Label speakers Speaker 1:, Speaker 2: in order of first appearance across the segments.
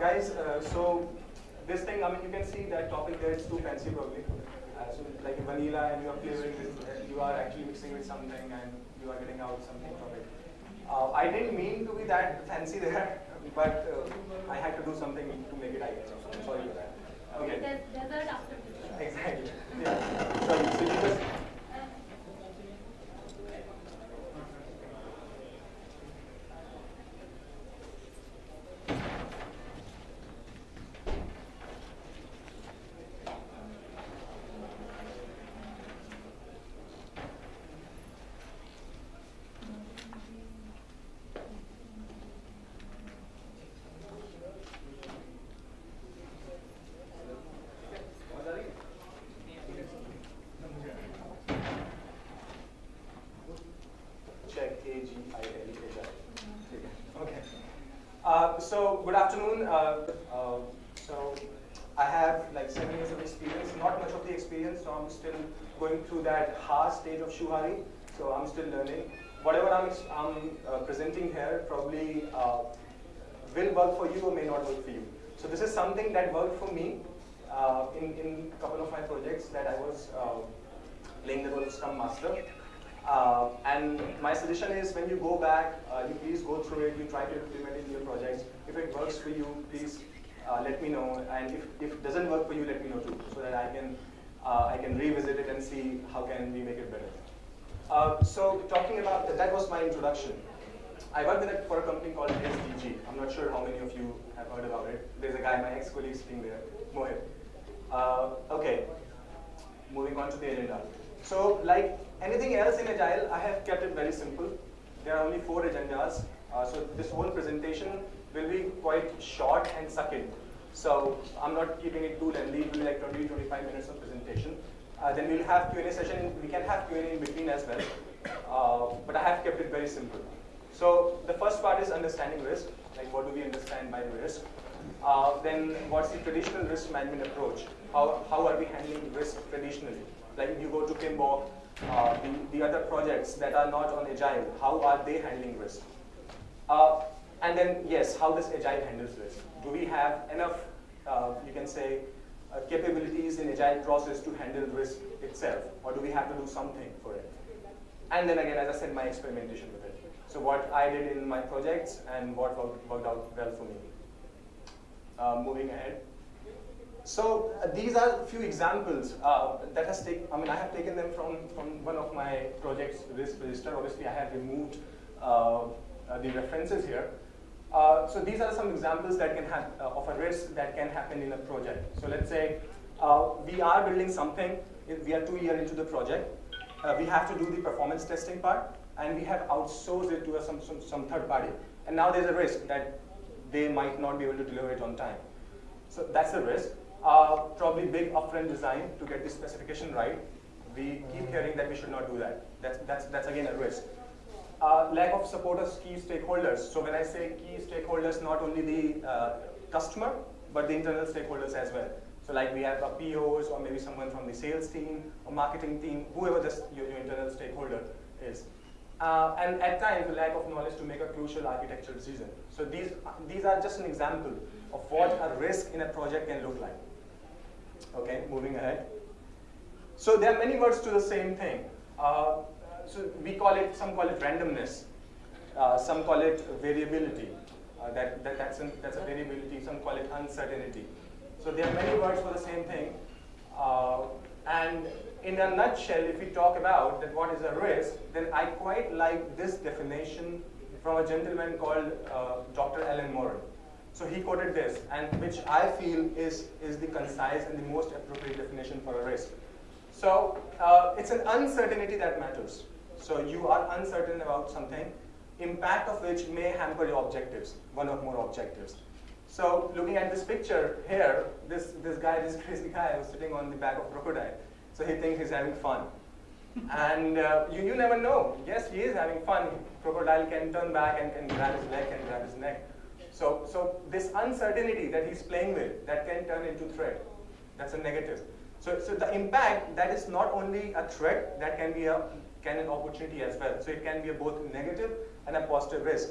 Speaker 1: guys, uh, so this thing, I mean, you can see that topic there is too fancy probably. Uh, so like vanilla and you are flavoring with, uh, you are actually mixing with something and you are getting out something from it. Uh, I didn't mean to be that fancy there, but uh, I had to do something to make it ideal. So I'm sorry for that. Okay.
Speaker 2: Desert after
Speaker 1: Exactly. Yeah. So, so you just check A G I L H I. Okay. Uh, so good afternoon. Uh, uh, so I have like seven years of experience. Not much of the experience, so I'm still going through that hard stage of shuhari. So I'm still learning. Whatever I'm, ex- I'm uh, presenting here probably uh, will work for you or may not work for you. So this is something that worked for me uh, in in a couple of my projects that I was uh, playing the role of Scrum Master. Uh, and my suggestion is when you go back, uh, you please go through it, you try to implement it in your projects. If it works for you, please let me know. And if, if it doesn't work for you, let me know too, so that I can, I can revisit it and see how can we make it better. Uh, so talking about, that, was my introduction. I work with a, for a company called SDG. I'm not sure how many of you have heard about it. There's a guy, my ex-colleague sitting there, Mohit. Uh, okay, moving on to the agenda. So like anything else in Agile, I have kept it very simple. There are only four agendas. Uh, so this whole presentation will be quite short and succinct. So I'm not keeping it too lengthy. It will be like 20, 25 minutes of presentation. Uh, then we'll have Q&A session. We can have Q&A in between as well. Uh, but I have kept it very simple. So the first part is understanding risk. Like what do we understand by risk? Uh, then what's the traditional risk management approach? How, how are we handling risk traditionally? Like if you go to PMBOK, uh, the, the other projects that are not on Agile, how are they handling risk? Uh, and then, yes, how does Agile handles risk? Do we have enough, uh, you can say, uh, capabilities in Agile process to handle risk itself? Or do we have to do something for it? And then again, as I said, my experimentation with it. So what I did in my projects and what worked, out well for me. Uh, moving ahead. So uh, these are a few examples uh, that has taken, I mean, I have taken them from, from one of my projects, risk register. Obviously, I have removed uh, uh, the references here. Uh, so these are some examples that can have of a risk that can happen in a project. So let's say we are building something, we are two years into the project. we have to do the performance testing part, and we have outsourced it to a, some, some, some third party. And now there's a risk that they might not be able to deliver it on time. So that's a risk. Uh, probably big upfront design to get the specification right. We keep hearing that we should not do that. That's, that's, that's again a risk. Uh, lack of support of key stakeholders. So when I say key stakeholders, not only the uh, customer, but the internal stakeholders as well. So like we have a POs or maybe someone from the sales team or marketing team, whoever this, your, your internal stakeholder is. Uh, and at times, the lack of knowledge to make a crucial architectural decision. So these, these are just an example of what a risk in a project can look like. Okay, moving ahead. So there are many words to the same thing. Uh, so we call it, some call it randomness. Uh, some call it variability. Uh, that, that, that's, an, that's a variability. Some call it uncertainty. So there are many words for the same thing. Uh, and in a nutshell, if we talk about that what is a risk, then I quite like this definition from a gentleman called uh, Dr. Alan Moore. So he quoted this, and which I feel is, is the concise and the most appropriate definition for a risk. So uh, it's an uncertainty that matters. So you are uncertain about something, impact of which may hamper your objectives, one or more objectives. So looking at this picture here, this, this guy, this crazy guy was sitting on the back of a crocodile. So he thinks he's having fun. and uh, you, you never know. Yes, he is having fun. Crocodile can turn back and can grab his leg and grab his neck. So, so this uncertainty that he's playing with, that can turn into threat. That's a negative. So, so the impact, that is not only a threat, that can be a can an opportunity as well. So it can be a both negative and a positive risk.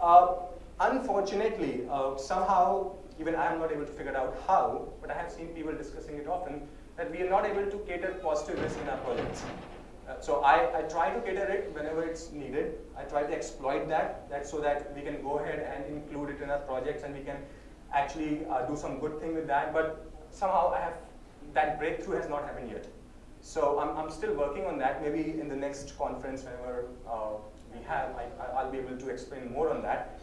Speaker 1: Uh, unfortunately, uh, somehow even I am not able to figure out how, but I have seen people discussing it often, that we are not able to cater positive risk in our projects. Uh, so I, I try to cater it whenever it's needed. I try to exploit that, that so that we can go ahead and include it in our projects and we can actually uh, do some good thing with that. But somehow I have, that breakthrough has not happened yet. So I'm, I'm still working on that. Maybe in the next conference, whenever uh, we have, I, will be able to explain more on that.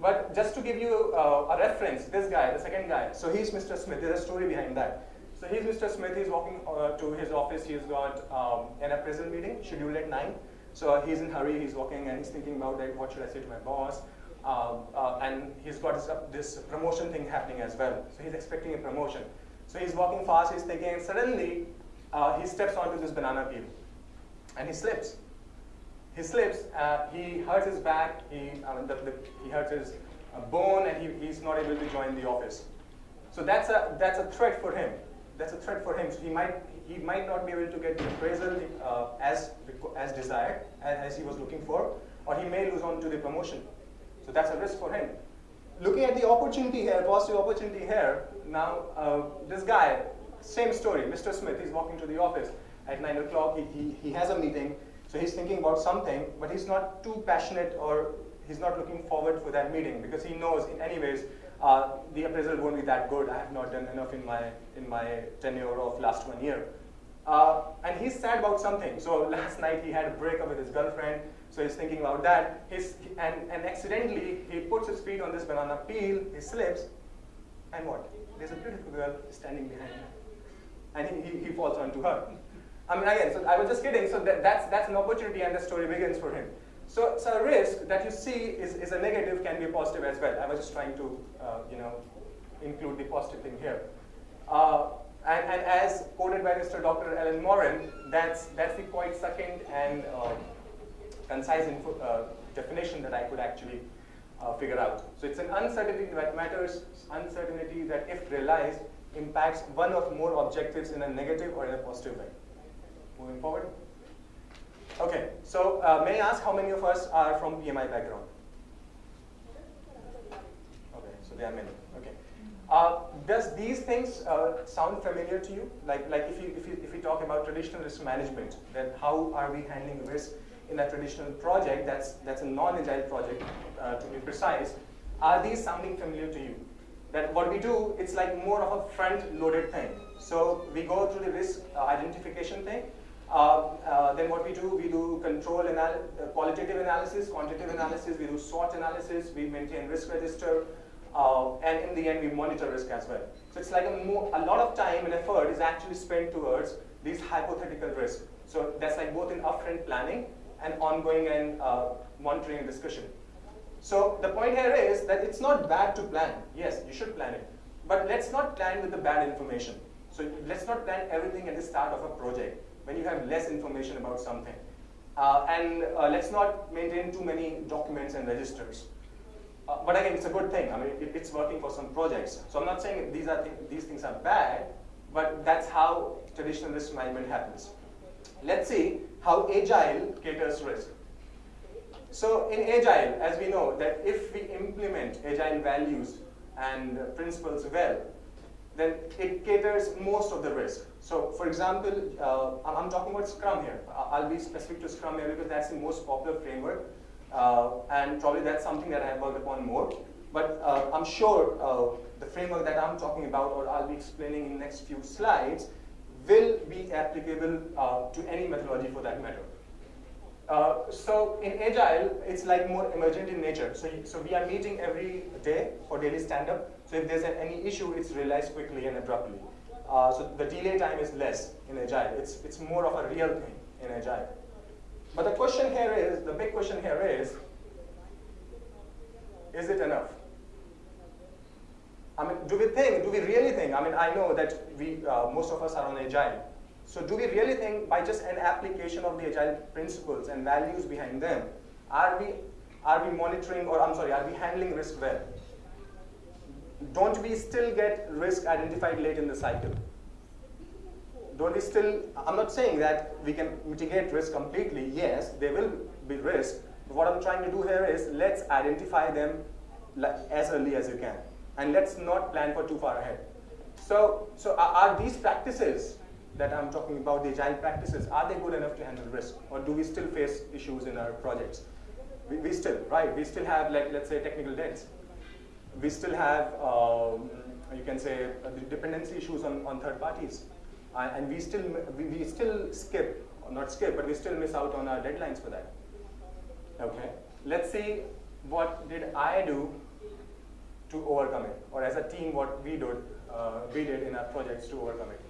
Speaker 1: But just to give you uh, a reference, this guy, the second guy, so he's Mr. Smith. There's a story behind that. So he's Mr. Smith. He's walking uh, to his office. He's got um, an appraisal meeting scheduled at 9. So he's in hurry. He's walking and he's thinking about like, what should I say to my boss? Um, uh, and he's got this, uh, this, promotion thing happening as well. So he's expecting a promotion. So he's walking fast. He's thinking, and suddenly uh, he steps onto this banana peel, and he slips he slips, uh, he hurts his back, he, the, the, he hurts his uh, bone, and he, he's not able to join the office. So that's a, that's a threat for him. That's a threat for him. So he might, he might not be able to get the appraisal uh, as, as desired, as, he was looking for, or he may lose on to the promotion. So that's a risk for him. Looking at the opportunity here, positive opportunity here, now uh, this guy, same story, Mr. Smith, he's walking to the office at 9 o'clock, he, he, he has a meeting, so he's thinking about something, but he's not too passionate or he's not looking forward for that meeting because he knows in any ways uh, the appraisal won't be that good. I have not done enough in my, in my tenure of last one year. Uh, and he's sad about something. So last night he had a breakup with his girlfriend, so he's thinking about that. He's, and, and accidentally, he puts his feet on this banana peel, he slips, and what? There's a beautiful girl standing behind him. And he, he, he falls onto her. I mean, again, so I was just kidding. So that, that's, that's an opportunity and the story begins for him. So, so a risk that you see is, is a negative can be a positive as well. I was just trying to, uh, you know, include the positive thing here. Uh, and, and, as quoted by Mr. Dr. Alan Moran, that's, that's the quite second and uh, concise info, uh, definition that I could actually uh, figure out. So it's an uncertainty that matters, uncertainty that if realized, impacts one or more objectives in a negative or in a positive way. Moving forward. Okay, so uh, may I ask how many of us are from PMI background? Okay, so there are many. Okay. Uh, does these things uh, sound familiar to you? Like, like if you if you if we talk about traditional risk management, then how are we handling risk in a traditional project? That's that's a non-agile project, uh, to be precise. Are these sounding familiar to you? That what we do, it's like more of a front-loaded thing. So we go through the risk uh, identification thing, then what we do, we do control anal uh, qualitative analysis, quantitative analysis, we do SWOT analysis, we maintain risk register, uh, and in the end we monitor risk as well. So it's like a, a, lot of time and effort is actually spent towards these hypothetical risks. So that's like both in upfront planning and ongoing and uh, monitoring and discussion. So the point here is that it's not bad to plan. Yes, you should plan it. But let's not plan with the bad information. So let's not plan everything at the start of a project when you have less information about something. Uh, and uh, let's not maintain too many documents and registers. Uh, but again, it's a good thing. I mean, it, it's working for some projects. So I'm not saying these, are th these things are bad, but that's how traditional risk management happens. Let's see how Agile caters risk. So in Agile, as we know, that if we implement Agile values and principles well, then it caters most of the risk. So for example, uh, I'm talking about Scrum here. I'll be specific to Scrum here because that's the most popular framework. Uh, and probably that's something that I've worked upon more. But uh, I'm sure uh, the framework that I'm talking about or I'll be explaining in the next few slides will be applicable uh, to any methodology for that matter. Uh, so in Agile, it's like more emergent in nature. So, so we are meeting every day for daily stand-up. So if there's any issue, it's realized quickly and abruptly. Uh, so the delay time is less in Agile. It's, it's more of a real thing in Agile. But the question here is, the big question here is, is it enough? I mean, do we think, do we really think, I mean, I know that we, uh, most of us are on Agile. So do we really think by just an application of the Agile principles and values behind them, are we, are we monitoring, or I'm sorry, are we handling risk well? Don't we still get risk identified late in the cycle? Don't we still, I'm not saying that we can mitigate risk completely. Yes, there will be risk. But what I'm trying to do here is let's identify them as early as you can. And let's not plan for too far ahead. So, so are, these practices that I'm talking about, the agile practices, are they good enough to handle risk? Or do we still face issues in our projects? We, we still, right, we still have, like, let's say, technical debts. We still have, um, you can say, uh, dependency issues on, on third parties. Uh, and we still, we, we still skip, not skip, but we still miss out on our deadlines for that. Okay, let's see what did I do to overcome it, or as a team, what we did, uh, we did in our projects to overcome it.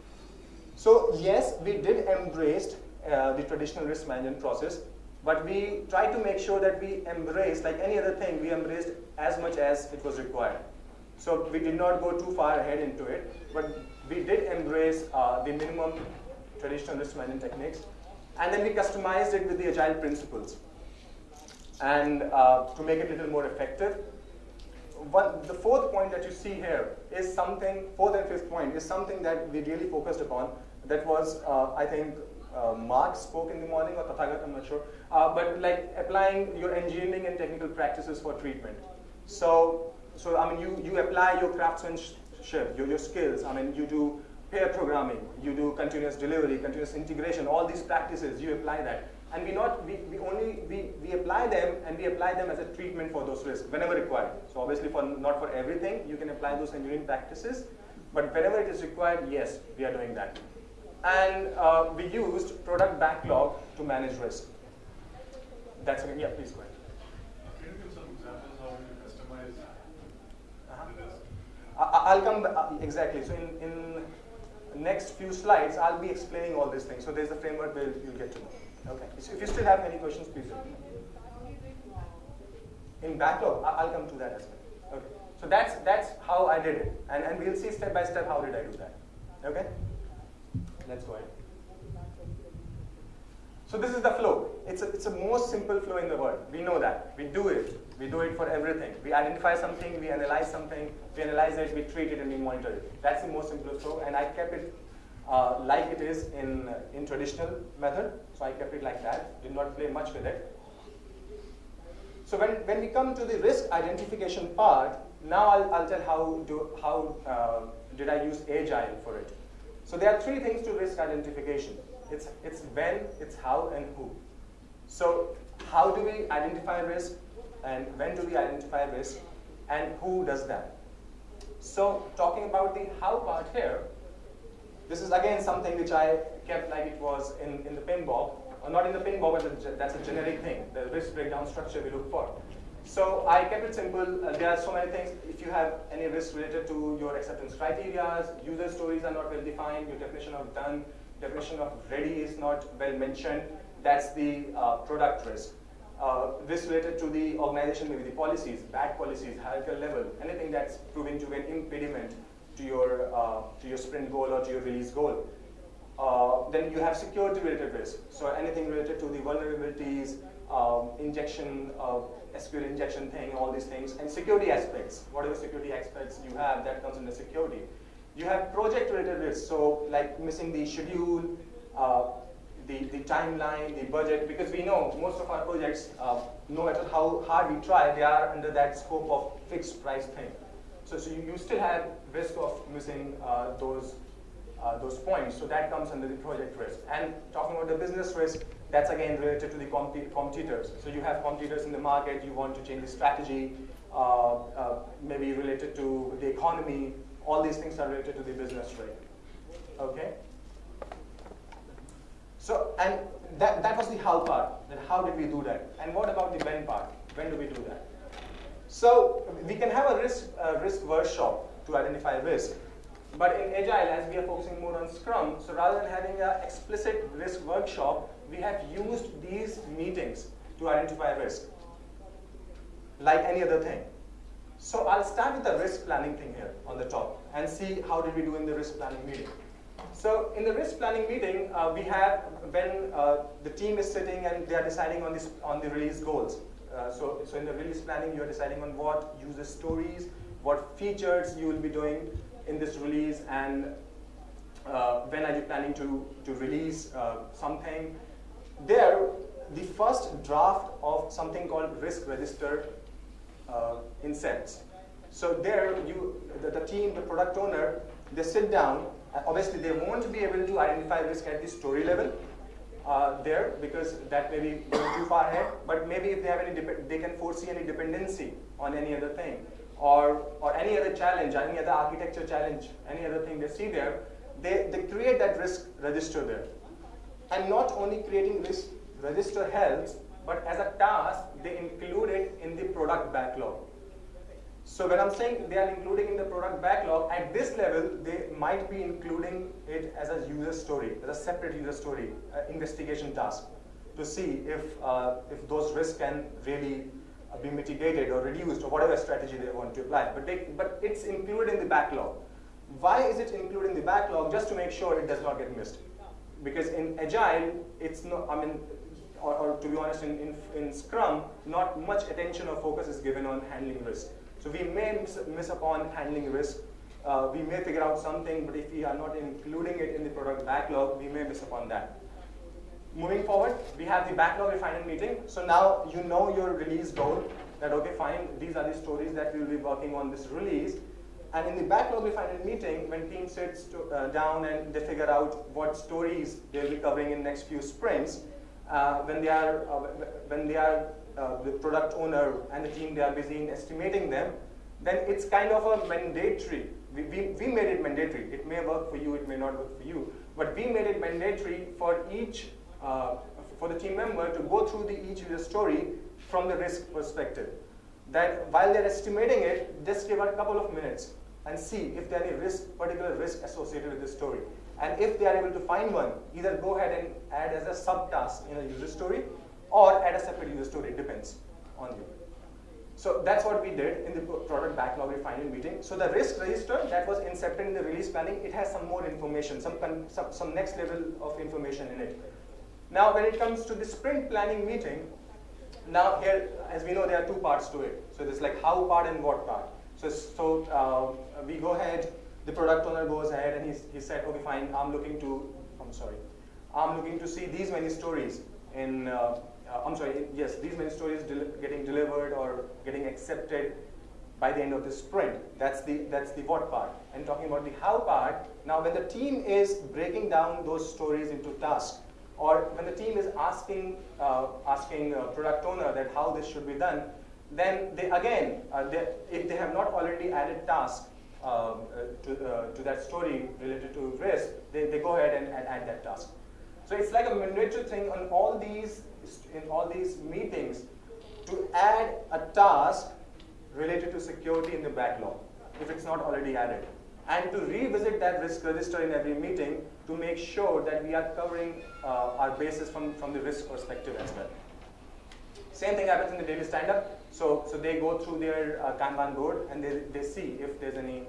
Speaker 1: So yes, we did embrace uh, the traditional risk management process, but we tried to make sure that we embrace, like any other thing, we embraced as much as it was required. So we did not go too far ahead into it, but we did embrace uh, the minimum traditional risk management techniques, and then we customized it with the agile principles. And uh, to make it a little more effective, one, the fourth point that you see here is something, fourth and fifth point, is something that we really focused upon. That was, uh, I think, uh, Mark spoke in the morning, or Tathagat, I'm not sure. Uh, but like applying your engineering and technical practices for treatment. So, so I mean, you, you apply your craftsmanship, your, your skills. I mean, you do pair programming, you do continuous delivery, continuous integration, all these practices, you apply that and we not we, we only we, we apply them and we apply them as a treatment for those risks whenever required. So obviously for not for everything you can apply those engineering practices, but whenever it is required, yes, we are doing that. And uh, we used product backlog to manage risk. That's yeah, please go ahead.
Speaker 2: Can you give some examples how you customize uh
Speaker 1: -huh. I'll come back, uh, exactly. So in, in next few slides, I'll be explaining all these things. So there's a framework where you'll get to know. Okay. So if you still have any questions, please. In backlog, I'll come to that as well. Okay. So that's that's how I did it, and and we'll see step by step how did I do that. Okay. Let's go ahead. So this is the flow. It's a, it's the most simple flow in the world. We know that. We do it. We do it for everything. We identify something, we analyze something, we analyze it, we treat it, and we monitor it. That's the most simple flow, and I kept it uh, like it is in, in traditional method. So I kept it like that, did not play much with it. So when, when we come to the risk identification part, now I'll, I'll tell how, do, how uh, did I use Agile for it. So there are three things to risk identification. It's, it's when, it's how, and who. So how do we identify risk, and when do we identify risk, and who does that? So talking about the how part here, this is again something which I kept like it was in, in the PMBOK, or not in the PMBOK, but that's a generic thing, the risk breakdown structure we look for. So I kept it simple. Uh, there are so many things. If you have any risks related to your acceptance criteria, user stories are not well defined, your definition of done, definition of ready is not well mentioned, that's the uh, product risk. Uh, risk related to the organization, maybe the policies, bad policies, hierarchical level, anything that's proven to be an impediment to your, uh, to your sprint goal or to your release goal. Uh, then you have security related risk. So anything related to the vulnerabilities, um, injection, uh, SQL injection thing, all these things, and security aspects. Whatever security aspects you have, that comes under security. You have project related risk, so like missing the schedule, uh, the, the timeline, the budget, because we know most of our projects, uh, no matter how hard we try, they are under that scope of fixed price thing. So, so you, you still have risk of missing uh, those, uh, those points. So that comes under the project risk. And talking about the business risk, that's again related to the competitors. So you have competitors in the market, you want to change the strategy, uh, uh, maybe related to the economy. All these things are related to the business risk. Okay? So, and that, that was the how part. Then how did we do that? And what about the when part? When do we do that? So we can have a risk, uh, risk workshop to identify risk. But in Agile, as we are focusing more on Scrum, so rather than having an explicit risk workshop, we have used these meetings to identify risk, like any other thing. So I'll start with the risk planning thing here on the top and see how did we do in the risk planning meeting. So in the risk planning meeting, uh, we have when uh, the team is sitting and they are deciding on, this, on the release goals. Uh, so, so in the release planning, you're deciding on what user stories, what features you will be doing in this release, and uh, when are you planning to, to release uh, something. There, the first draft of something called risk register uh, inserts. So there, you, the, the team, the product owner, they sit down. obviously, they won't be able to identify risk at the story level uh, there because that may be going too far ahead. But maybe if they have any, they can foresee any dependency on any other thing or, or any other challenge, any other architecture challenge, any other thing they see there, they, they create that risk register there. And not only creating register helps, but as a task, they include it in the product backlog. So when I'm saying they are including in the product backlog, at this level, they might be including it as a user story, as a separate user story, uh, investigation task, to see if, uh, if those risks can really uh, be mitigated or reduced or whatever strategy they want to apply. But, they, but it's included in the backlog. Why is it included in the backlog? Just to make sure it does not get missed. Because in Agile, it's not, I mean, or, or to be honest, in, in, in Scrum, not much attention or focus is given on handling risk. So we may miss, miss upon handling risk. Uh, we may figure out something, but if we are not including it in the product backlog, we may miss upon that. Moving forward, we have the backlog refinement meeting. So now you know your release goal, that okay, fine, these are the stories that we'll be working on this release. And in the backlog refinement meeting, when team sits to, uh, down and they figure out what stories they'll be covering in next few sprints, uh, when they are uh, when they are uh, the product owner and the team they are busy in estimating them, then it's kind of a mandatory. We, we, we made it mandatory. It may work for you, it may not work for you, but we made it mandatory for each uh, for the team member to go through the each user story from the risk perspective. That while they're estimating it, just give a couple of minutes and see if there are any risk, particular risk associated with this story. And if they are able to find one, either go ahead and add as a subtask in a user story or add a separate user story, it depends on you. So that's what we did in the product backlog refinement meeting. So the risk register that was incepted in the release planning, it has some more information, some, some, some next level of information in it. Now when it comes to the sprint planning meeting, now here, as we know, there are two parts to it. So there's like how part and what part. So, so uh, we go ahead, the product owner goes ahead and he's, he said, okay, fine, I'm looking to, I'm sorry, I'm looking to see these many stories in, uh, uh, I'm sorry, yes, these many stories del getting delivered or getting accepted by the end of the sprint. That's the, that's the what part. And talking about the how part, now when the team is breaking down those stories into tasks, or when the team is asking, uh, asking product owner that how this should be done, then they again, uh, they, if they have not already added tasks um, uh, to, uh, to that story related to risk, they, they go ahead and, and add that task. So it's like a mandatory thing on all these, in all these meetings to add a task related to security in the backlog, if it's not already added. And to revisit that risk register in every meeting to make sure that we are covering uh, our bases from, from the risk perspective as well. Same thing happens in the daily stand-up. So, so they go through their uh, Kanban board and they, they see if there's any,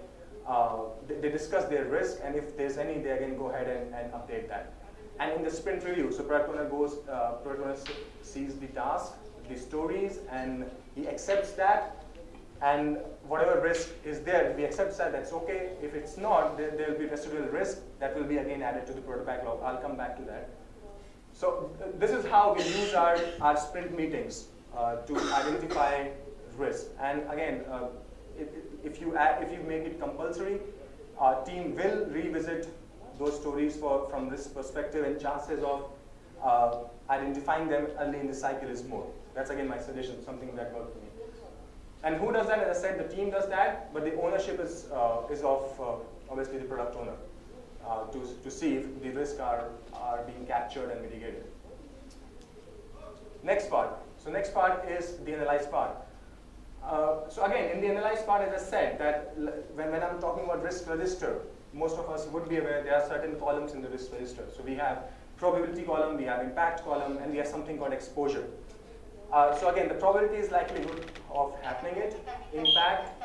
Speaker 1: uh, they, they, discuss their risk and if there's any, they again go ahead and, and update that. And in the sprint review, so product owner goes, uh, product owner sees the task, the stories, and he accepts that. And whatever risk is there, if he accepts that, that's okay. If it's not, there will be residual risk that will be again added to the product backlog. I'll come back to that. So this is how we use our, our sprint meetings to identify risk. And again, uh, if, if, you add, if you make it compulsory, our team will revisit those stories for, from this perspective and chances of uh, identifying them early in the cycle is more. That's again my suggestion, something that worked for me. And who does that? As I said, the team does that, but the ownership is, uh, is of uh, obviously the product owner uh, to, to see if the risks are, are being captured and mitigated. Next part. So next part is the analyze part. Uh, so again, in the analyze part, as I said, that when, when I'm talking about risk register, most of us would be aware there are certain columns in the risk register. So we have probability column, we have impact column, and we have something called exposure. Uh, so again, the probability is likelihood of happening it. Impact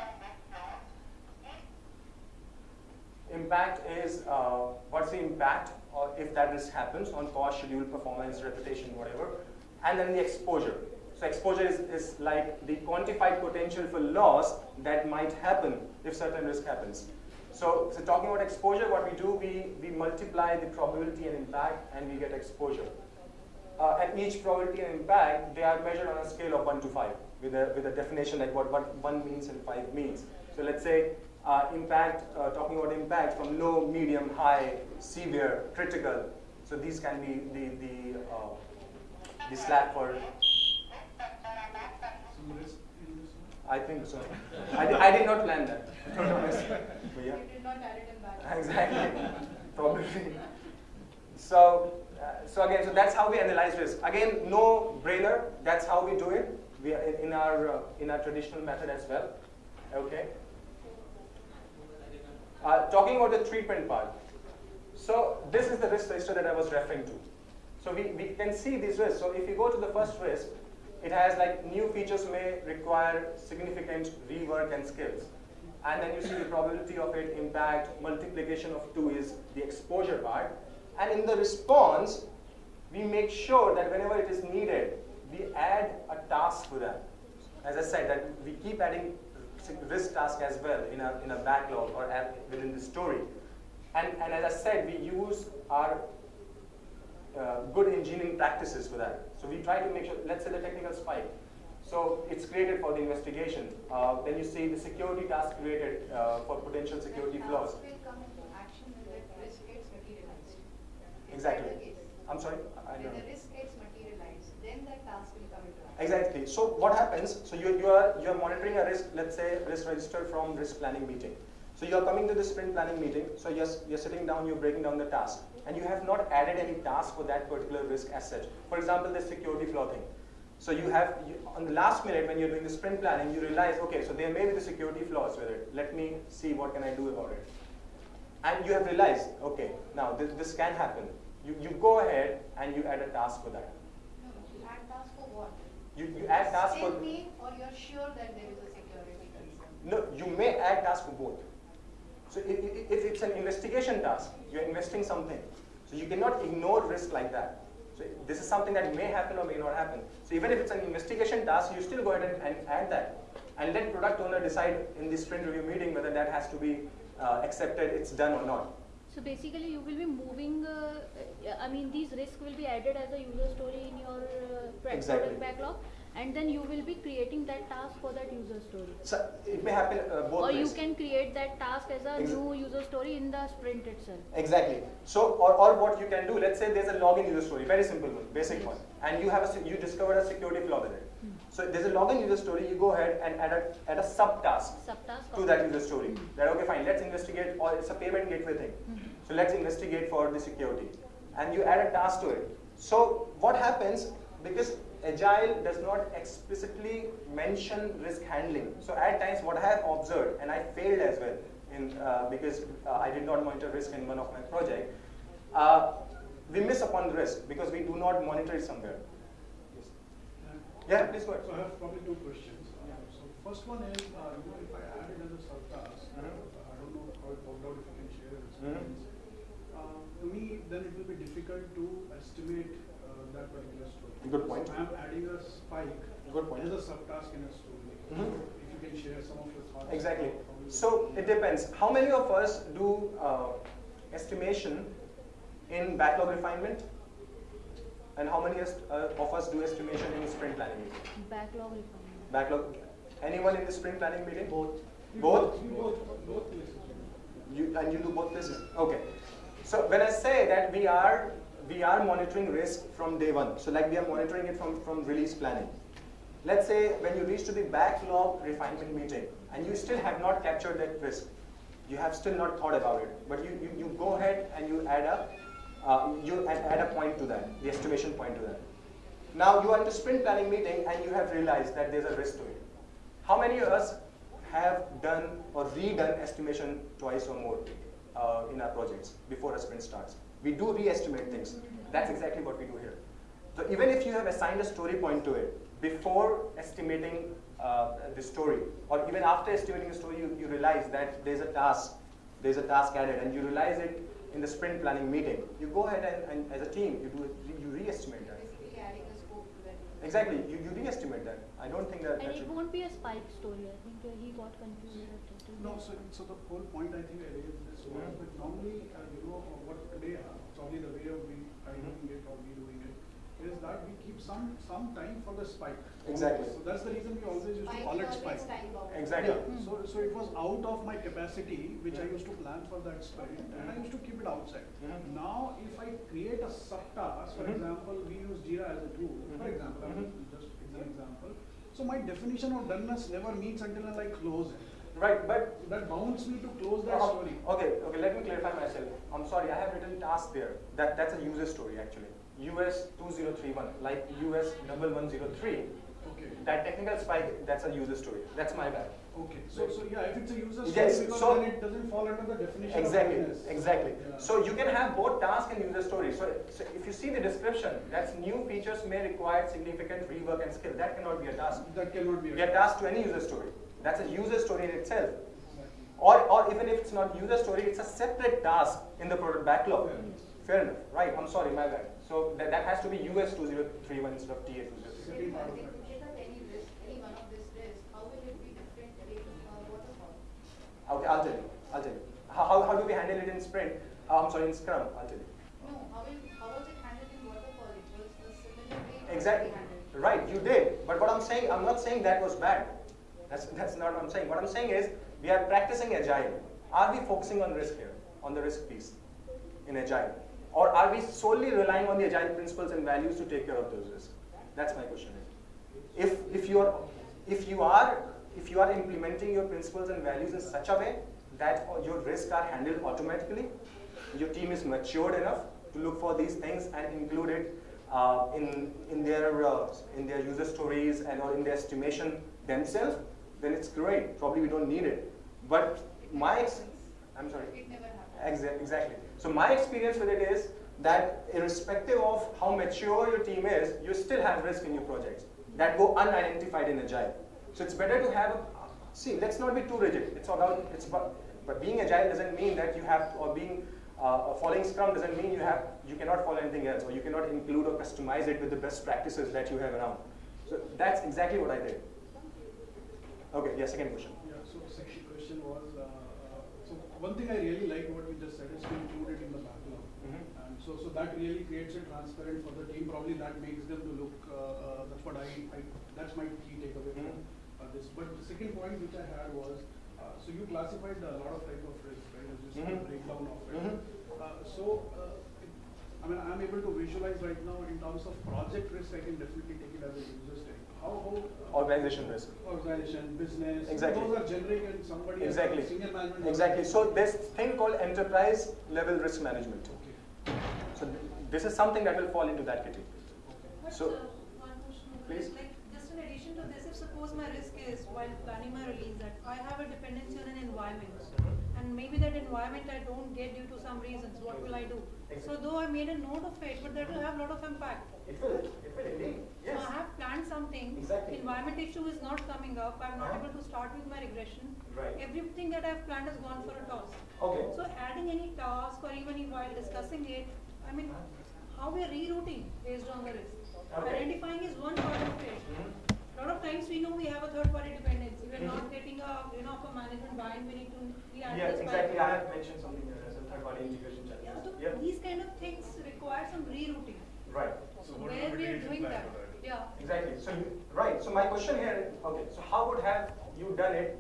Speaker 1: Impact is uh, what's the impact or if that risk happens on cost, schedule, performance, reputation, whatever. And then the exposure. So exposure is, is like the quantified potential for loss that might happen if certain risk happens. So, so talking about exposure, what we do, we, we multiply the probability and impact and we get exposure. Uh, and each probability and impact, they are measured on a scale of 1 to 5 with a, with a definition like what, what 1 means and 5 means. So let's say uh, impact, uh, talking about impact from low, medium, high, severe, critical. So these can be the, the, uh, the slack for,
Speaker 2: Some risk in this one?
Speaker 1: I think so. I, di- I did not plan that, to be honest. But yeah.
Speaker 3: You did not add it in.
Speaker 1: Exactly, probably. So, uh, so again, so that's how we analyze risk. Again, no brainer. That's how we do it. We are in, in our uh, in our traditional method as well. Okay. Uh, talking about the treatment part. So this is the risk register that I was referring to. So we, we can see these risks. So if you go to the first risk, it has like new features may require significant rework and skills. And then you see the probability of it, impact, multiplication of two is the exposure part. And in the response, we make sure that whenever it is needed, we add a task to that. As I said, that we keep adding risk task as well in a, in a backlog or within the story. And, and as I said, we use our uh, good engineering practices for that. So we try to make sure, let's say the technical spike. So it's created for the investigation. Uh, then you see the security task created uh, for potential security
Speaker 3: When
Speaker 1: flaws.
Speaker 3: will come into action when that risk gets materialized. Is
Speaker 1: Exactly.
Speaker 3: that the case?
Speaker 1: I'm sorry, I
Speaker 3: When the risk gets materialized, then that task will come into action.
Speaker 1: Exactly. So what happens? So you, you are you are monitoring a risk, let's say risk register from risk planning meeting. So you are coming to the sprint planning meeting. So you're, you're sitting down, you're breaking down the task, and you have not added any task for that particular risk as such. For example, the security flaw thing. So you have you, on the last minute when you're doing the sprint planning, you realize, okay, so there may be the security flaws with it. Let me see what can I do about it. And you have realized, okay, now this, this can happen. You, you go ahead and you add a task for that.
Speaker 3: No, you add task for what?
Speaker 1: You, you add task for
Speaker 3: me or you're sure that there is a security concern?
Speaker 1: No, you may add task for both. So if, if if it's an investigation task, you're investing something. So you cannot ignore risk like that. So this is something that may happen or may not happen. So even if it's an investigation task, you still go ahead and, and add that. And let product owner decide in the sprint review meeting whether that has to be uh, accepted, it's done or not.
Speaker 4: So basically, you will be moving. Uh, uh, I mean, these risks will be added as a user story in your uh,
Speaker 1: Exactly.
Speaker 4: product backlog, and then you will be creating that task for that user story.
Speaker 1: So it may happen uh, both
Speaker 4: Or you can create that task as a
Speaker 1: Ex-
Speaker 4: new user story in the sprint itself.
Speaker 1: Exactly. So, or, or what you can do, let's say there's a login user story, very simple one, basic one, and you have a, you discovered a security flaw with it. So there's a login user story, you go ahead and add a, add a subtask
Speaker 4: Subtask.
Speaker 1: to that user story. That okay, fine, let's investigate, or it's a payment gateway thing.
Speaker 4: Mhm.
Speaker 1: So let's investigate for the security, and you add a task to it. So what happens because Agile does not explicitly mention risk handling. So at times, what I have observed, and I failed as well, in uh, because uh, I did not monitor risk in one of my project. Uh, we miss upon the risk because we do not monitor it somewhere. Yes. Yeah, please go ahead.
Speaker 2: So I have probably two questions. Uh, So first one is, uh, you know, if I add it as a subtask, uh,
Speaker 1: Mhm.
Speaker 2: I don't know how it worked out, if you can share your experience. Uh, To me, then it will be difficult to estimate uh, that particular story.
Speaker 1: Good point.
Speaker 2: So I am adding a spike
Speaker 1: Good point.
Speaker 2: as a subtask in a story.
Speaker 1: Mhm.
Speaker 2: If you can share some of your thoughts.
Speaker 1: Exactly. So it depends. How many of us do uh, estimation in backlog refinement? And how many uh, of us do estimation in sprint planning?
Speaker 4: Backlog refinement.
Speaker 1: Backlog. Anyone in the sprint planning meeting?
Speaker 5: Both.
Speaker 1: Both?
Speaker 2: Both, both places.
Speaker 1: You and you do both places. Okay. So when I say that we are we are monitoring risk from day one. So like we are monitoring it from from release planning. Let's say when you reach to the backlog refinement meeting and you still have not captured that risk, you have still not thought about it, but you, you, you go ahead and you add up, uh, you add a point to that, the estimation point to that. Now you are in the sprint planning meeting and you have realized that there's a risk to it. How many of us have done or redone estimation twice or more uh, in our projects before a sprint starts? We do re-estimate things. That's exactly what we do here. So even if you have assigned a story point to it before estimating uh, the story, or even after estimating the story, you, you realize that there's a task, there's a task added, and you realize it in the sprint planning meeting. You go ahead and, and as a team, you do you re-estimate that.
Speaker 3: Basically adding a scope to that.
Speaker 1: Exactly, you, you re-estimate that. I don't think that,
Speaker 4: And
Speaker 1: that
Speaker 4: it
Speaker 1: should.
Speaker 4: won't be a spike story. I think uh, he got confused. At it.
Speaker 2: No, so, so the whole point I think I raised this was,
Speaker 1: Mhm.
Speaker 2: but normally, uh, you know, uh, what today, uh, probably the way of we are
Speaker 1: Mhm.
Speaker 2: doing it or we doing it, is that we keep some some time for the spike.
Speaker 1: Exactly.
Speaker 2: So that's the reason we always used to
Speaker 3: Spike
Speaker 2: call it spike.
Speaker 1: Exactly.
Speaker 2: Yeah, so, so it was out of my capacity, which I used to plan for that sprint, and I used to keep it outside. Now, if I create a subtask, for
Speaker 1: Mhm.
Speaker 2: example, we use Jira as a tool, for
Speaker 1: Mhm.
Speaker 2: example, I'm
Speaker 1: Mhm.
Speaker 2: just an example. So my definition of doneness never meets until I close it.
Speaker 1: Right, but
Speaker 2: That bounds me to close that
Speaker 1: Oh,
Speaker 2: story.
Speaker 1: Okay, okay, let me clarify myself. I'm sorry, I have written task there. That that's a user story actually. US 2031, like US 1103.
Speaker 2: Okay.
Speaker 1: That technical spike, that's a user story. That's my bad.
Speaker 2: Okay, so, so yeah, if it's a user story,
Speaker 1: Yes,
Speaker 2: because
Speaker 1: so-
Speaker 2: then it doesn't fall under the definition
Speaker 1: Exactly, exactly.
Speaker 2: Yeah.
Speaker 1: So you can have both task and user story. So, so if you see the description, that's new features may require significant rework and skill. That cannot be a task.
Speaker 2: That cannot be.
Speaker 1: Be a task to any user story. That's a user story in itself. Or, or even if it's not user story, it's a separate task in the product backlog.
Speaker 2: Fair enough.
Speaker 1: Fair enough. Right, I'm sorry, my bad. So that, that has to be US 2031 instead of TA 2031.
Speaker 2: Second part of
Speaker 3: If
Speaker 2: that.
Speaker 3: in case of any risk, any one of this risk, how will it be different in uh, waterfall?
Speaker 1: Okay, I'll tell you. I'll tell you. How, how, how do we handle it in sprint? Uh, I'm sorry, in Scrum, I'll tell you.
Speaker 3: No, how will, how was it handled in waterfall? It was a similar way
Speaker 1: Exactly. Right, you did. But what I'm saying, I'm not saying that was bad. That's, that's not what I'm saying. What I'm saying is, we are practicing agile. Are we focusing on risk here, on the risk piece in agile? Or are we solely relying on the agile principles and values to take care of those risks? That's my question. If, if, you are, if, you are, if you are implementing your principles and values in such a way that your risks are handled automatically, your team is matured enough to look for these things and include it uh, in, in, their, uh, in their user stories and or in their estimation themselves, then it's great. Probably we don't need it. But my, ex- I'm sorry.
Speaker 3: It never happened.
Speaker 1: Exa- Exactly. So my experience with it is that irrespective of how mature your team is, you still have risk in your projects that go unidentified in agile. So it's better to have. A, see, let's not be too rigid. It's about. It's about. But being agile doesn't mean that you have, or being uh, following Scrum doesn't mean you have. You cannot follow anything else, or you cannot include or customize it with the best practices that you have around. So that's exactly what I did. Okay. Yeah. Second question.
Speaker 2: Yeah, so second question was, uh, uh, so one thing I really like what you just said is to include it in the backlog.
Speaker 1: Mhm.
Speaker 2: And so, so that really creates it transparent for the team, probably that makes them to look, uh, uh, that's what I, I, that's my key takeaway from
Speaker 1: Mhm.
Speaker 2: uh, this. But the second point which I had was, uh, so you classified a lot of type of risk, right, as you said,
Speaker 1: Mhm.
Speaker 2: breakdown of it.
Speaker 1: Mhm.
Speaker 2: Uh, so, uh, it- I mean, I'm able to visualize right now in terms of project risk, I can definitely take it as a user story. How, how?
Speaker 1: Organization risk.
Speaker 2: organization, business.
Speaker 1: Exactly.
Speaker 2: Those are generic and somebody has
Speaker 1: Exactly.
Speaker 2: senior management.
Speaker 1: Exactly. So this thing called enterprise level risk management.
Speaker 2: Okay.
Speaker 1: So th- this is something that will fall into that category.
Speaker 5: But
Speaker 1: So-
Speaker 5: uh, one question over
Speaker 1: Please.
Speaker 5: like just in addition to this, if suppose my risk is while planning my release that I have a dependency on an environment and maybe that environment I don't get due to some reasons, what will I do? So though I made a note of it, but that will have a lot of impact.
Speaker 1: It will. It will indeed. Yes.
Speaker 5: So I have planned something,
Speaker 1: Exactly.
Speaker 5: environment issue is not coming up, I'm not
Speaker 1: Uh-huh.
Speaker 5: able to start with my regression.
Speaker 1: Right.
Speaker 5: Everything that I've planned has gone for a toss.
Speaker 1: Okay.
Speaker 5: So adding any task or even while discussing it, I mean, how we are rerouting based on the risk.
Speaker 1: Okay.
Speaker 5: Identifying is one part of it.
Speaker 1: Mhm.
Speaker 5: A lot of times we know we have a third party dependency. We're
Speaker 1: Mhm.
Speaker 5: not getting a, you know, for management buy-in, we need to, we
Speaker 1: Yeah, exactly. I have mentioned something here as a third party integration
Speaker 5: Yeah,
Speaker 1: challenge.
Speaker 5: so
Speaker 1: Yep.
Speaker 5: these kind of things require some rerouting.
Speaker 1: Right.
Speaker 5: So where we are doing that, yeah.
Speaker 1: Exactly. So you, right. So my question here, okay. So how would have you done it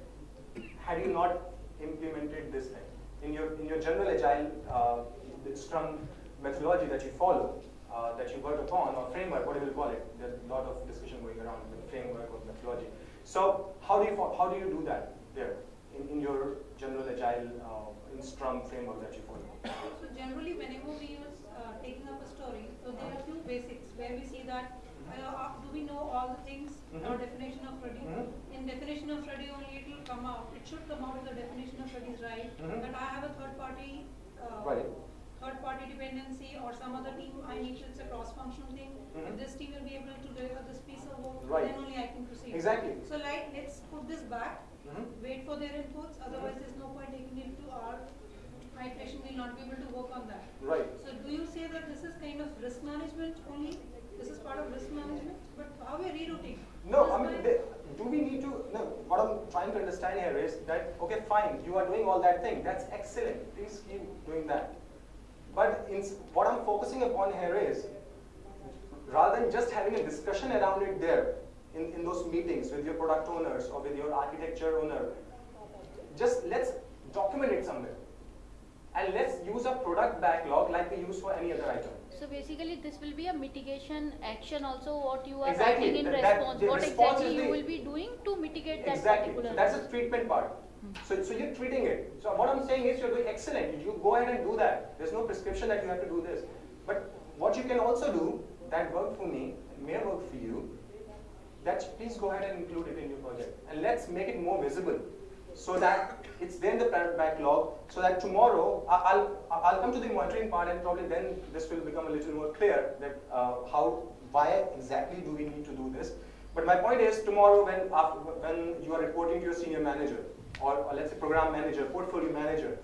Speaker 1: had you not implemented this thing in your in your general agile uh, Scrum methodology that you follow, uh, that you work upon or framework, whatever you call it. There's a lot of discussion going around the framework or methodology. So how do you how do you do that there in, in your general agile uh, in Scrum framework that you follow?
Speaker 5: So generally, whenever we are uh, taking up a story, so there are few basics where we see that uh, do we know all the things or
Speaker 1: Mhm.
Speaker 5: definition of ready?
Speaker 1: Mhm.
Speaker 5: In definition of ready only it will come out. It should come out if the definition of ready is right.
Speaker 1: Mhm.
Speaker 5: That I have a third party. Uh,
Speaker 1: Right.
Speaker 5: Third party dependency or some other team I need to, it's a cross functional thing. If this team will be able to deliver this piece of work,
Speaker 1: Right.
Speaker 5: then only I can proceed.
Speaker 1: Exactly.
Speaker 5: So like, let's put this back,
Speaker 1: Mhm.
Speaker 5: wait for their inputs, otherwise there's no point taking it to our iteration, we'll not be able to work on that.
Speaker 1: Right.
Speaker 5: So do you say that this is kind of risk management only? This is part of risk management, but how are we rerouting?
Speaker 1: No, I mean, they, do we need to? No, what I'm trying to understand here is that okay, fine, you are doing all that thing. That's excellent. Please keep doing that. But in, what I'm focusing upon here is rather than just having a discussion around it there in, in those meetings with your product owners or with your architecture owner, just let's document it somewhere. And let's use a product backlog like we use for any other item.
Speaker 4: So basically, this will be a mitigation action also what you are
Speaker 1: Exactly,
Speaker 4: writing in
Speaker 1: that- that-
Speaker 4: response.
Speaker 1: the
Speaker 4: What
Speaker 1: response
Speaker 4: exactly you
Speaker 1: the-
Speaker 4: will be doing to mitigate that
Speaker 1: Exactly.
Speaker 4: particular.
Speaker 1: So that's the treatment part. Hmm. So, so you're treating it. So what I'm saying is you're doing excellent. You go ahead and do that. There's no prescription that you have to do this. But what you can also do that worked for me may work for you, that please go ahead and include it in your project. And let's make it more visible so that it's there in the backlog so that tomorrow I'll, I'll come to the monitoring part and probably then this will become a little more clear that uh, how, why exactly do we need to do this. But my point is tomorrow when, after, when you are reporting to your senior manager or, or let's say program manager, portfolio manager,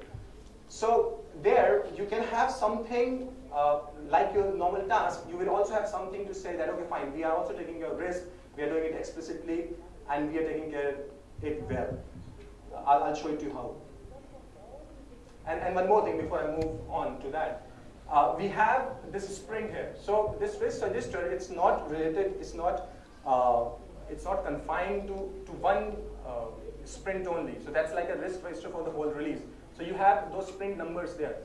Speaker 1: so there you can have something uh, like your normal task. You will also have something to say that okay, fine, we are also taking your risk. We are doing it explicitly, and we are taking care of it well. I'll, I'll show it to you how. And, and one more thing before I move on to that. Uh, we have this sprint here. So this risk register, it's not related, it's not, uh, it's not confined to, to one uh, sprint only. So that's like a risk register for the whole release. So you have those sprint numbers there.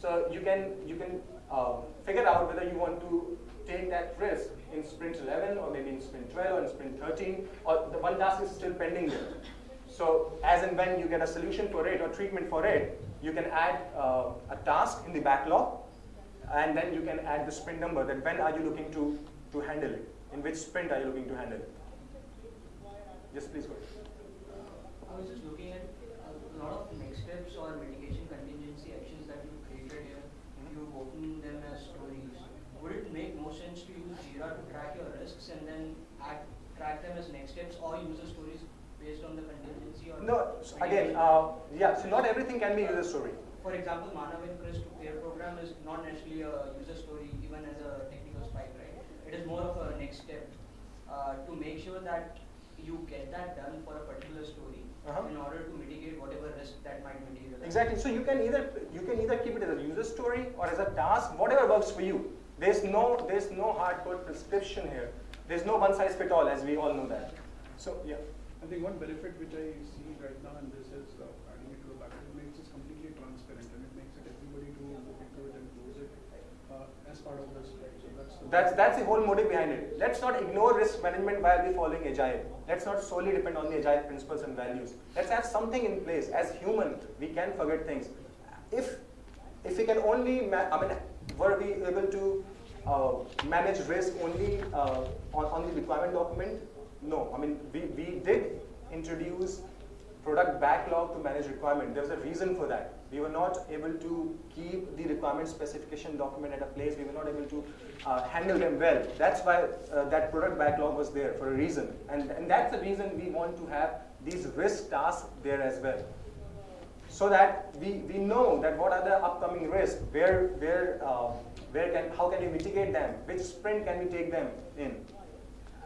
Speaker 1: So you can, you can uh, figure out whether you want to take that risk in sprint 11 or maybe in sprint 12 or in sprint 13 or the one task is still pending there. So as and when you get a solution for it or treatment for it, you can add uh, a task in the backlog and then you can add the sprint number that when are you looking to, to handle it? In which sprint are you looking to handle it? Yes, please go ahead.
Speaker 6: I was just looking at a lot of next steps or mitigation contingency actions that you've created here. You've opened them as stories. Would it make more sense to use Jira to track your risks and then add, track them as next steps or user stories based on the contingency or
Speaker 1: No, again, uh, yeah, so not everything can be user story.
Speaker 6: For example, Manav and Chris to pair program is not necessarily a user story even as a technical spike, right? It is more of a next step uh, to make sure that you get that done for a particular story
Speaker 1: Uh-huh.
Speaker 6: in order to mitigate whatever risk that might materialize.
Speaker 1: Exactly. So you can either you can either keep it as a user story or as a task, whatever works for you. There's no there's no hardcore prescription here. There's no one size fit all, as we all know that. So yeah.
Speaker 2: I think one benefit which I see right now in this is uh, adding it to the backend, it makes it completely transparent and it makes it everybody to look into it and close it uh, as part of this, right? So that's the
Speaker 1: That's that's the whole motive behind it. Let's not ignore risk management while we're following agile. Let's not solely depend on the agile principles and values. Let's have something in place. As human, we can forget things. If if we can only, ma- I mean, were we able to manage risk only uh, on on the requirement document? No. I mean, we we did introduce product backlog to manage requirement. There was a reason for that. We were not able to keep the requirement specification document at a place. We were not able to uh, handle them well. That's why uh, that product backlog was there for a reason. And, and that's the reason we want to have these risk tasks there as well. So that we, we know that what are the upcoming risks, where, where, uh, where can, how can we mitigate them, which sprint can we take them in